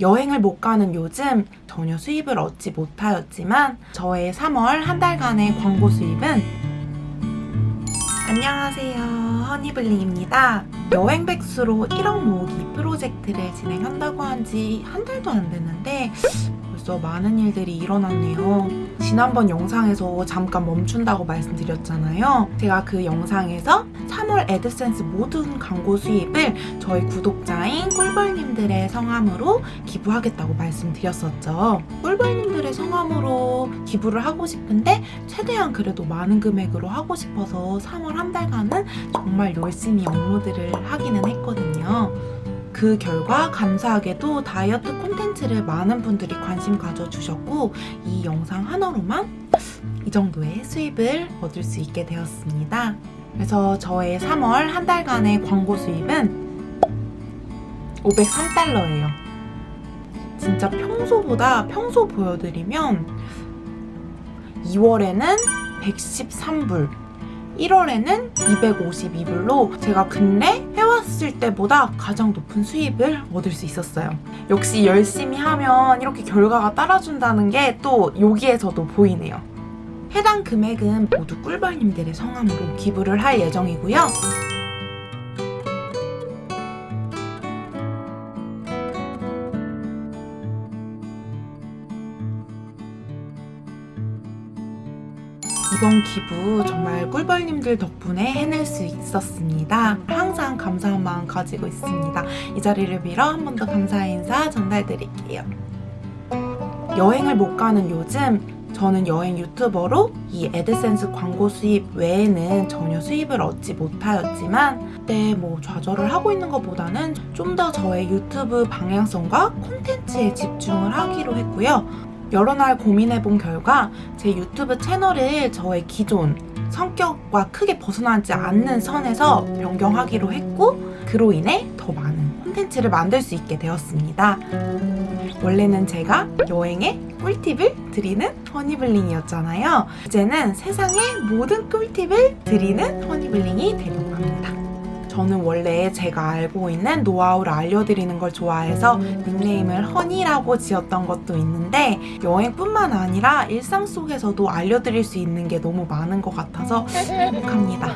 여행을 못 가는 요즘 전혀 수입을 얻지 못하였지만 저의 3월 한 달간의 광고 수입은 안녕하세요. 허니블링입니다. 여행 백수로 1억 모으기 프로젝트를 진행한다고 한 지 한 달도 안 됐는데 벌써 많은 일들이 일어났네요. 지난번 영상에서 잠깐 멈춘다고 말씀드렸잖아요. 제가 그 영상에서 3월 애드센스 모든 광고 수입을 저희 구독자인 꿀벌님들의 성함으로 기부하겠다고 말씀드렸었죠 꿀벌님들의 성함으로 기부를 하고 싶은데 최대한 그래도 많은 금액으로 하고 싶어서 3월 한 달간은 정말 열심히 업로드를 하기는 했거든요 그 결과 감사하게도 다이어트 콘텐츠를 많은 분들이 관심 가져주셨고 이 영상 하나로만 이 정도의 수입을 얻을 수 있게 되었습니다. 그래서 저의 3월 한 달간의 광고 수입은 503달러예요. 진짜 평소보다 평소 보여드리면 2월에는 113불 1월에는 252불로 제가 근래 해왔을 때보다 가장 높은 수입을 얻을 수 있었어요. 역시 열심히 하면 이렇게 결과가 따라준다는 게 또 여기에서도 보이네요. 해당 금액은 모두 꿀벌님들의 성함으로 기부를 할 예정이고요. 이번 기부 정말 꿀벌님들 덕분에 해낼 수 있었습니다. 항상 감사한 마음 가지고 있습니다. 이 자리를 빌어 한 번 더 감사의 인사 전달드릴게요. 여행을 못 가는 요즘 저는 여행 유튜버로 이 애드센스 광고 수입 외에는 전혀 수입을 얻지 못하였지만 그때 뭐 좌절을 하고 있는 것보다는 좀 더 저의 유튜브 방향성과 콘텐츠에 집중을 하기로 했고요. 여러 날 고민해본 결과 제 유튜브 채널을 저의 기존 성격과 크게 벗어나지 않는 선에서 변경하기로 했고 그로 인해 더 많은 콘텐츠를 만들 수 있게 되었습니다. 원래는 제가 여행의 꿀팁을 드리는 허니블링이었잖아요. 이제는 세상의 모든 꿀팁을 드리는 허니블링이 되려고 합니다. 저는 원래 제가 알고 있는 노하우를 알려드리는 걸 좋아해서 닉네임을 허니라고 지었던 것도 있는데 여행뿐만 아니라 일상 속에서도 알려드릴 수 있는 게 너무 많은 것 같아서 행복합니다.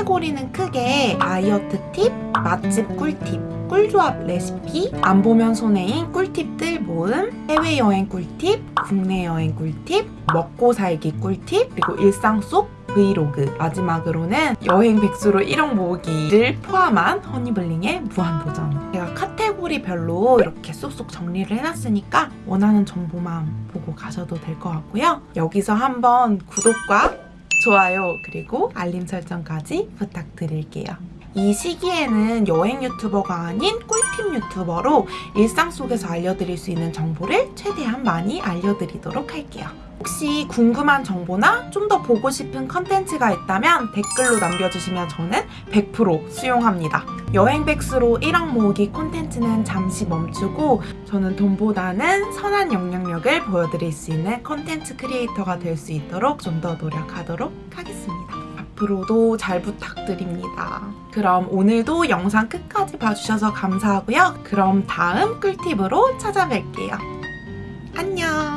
카테고리는 크게 다이어트 팁, 맛집 꿀팁, 꿀조합 레시피, 안 보면 손해인 꿀팁들 모음, 해외여행 꿀팁, 국내 여행 꿀팁, 먹고 살기 꿀팁, 그리고 일상 속 브이로그. 마지막으로는 여행 백수로 1억 모으기를 포함한 허니블링의 무한도전. 제가 카테고리별로 이렇게 쏙쏙 정리를 해놨으니까 원하는 정보만 보고 가셔도 될 것 같고요. 여기서 한번 구독과 좋아요 그리고 알림 설정까지 부탁드릴게요 이 시기에는 여행 유튜버가 아닌 꿀팁 유튜버로 일상 속에서 알려드릴 수 있는 정보를 최대한 많이 알려드리도록 할게요. 혹시 궁금한 정보나 좀 더 보고 싶은 컨텐츠가 있다면 댓글로 남겨주시면 저는 100% 수용합니다. 여행 백수로 1억 모으기 콘텐츠는 잠시 멈추고 저는 돈보다는 선한 영향력을 보여드릴 수 있는 컨텐츠 크리에이터가 될 수 있도록 좀 더 노력하도록 하겠습니다. 앞으로도 잘 부탁드립니다. 그럼 오늘도 영상 끝까지 봐주셔서 감사하고요. 그럼 다음 꿀팁으로 찾아뵐게요. 안녕!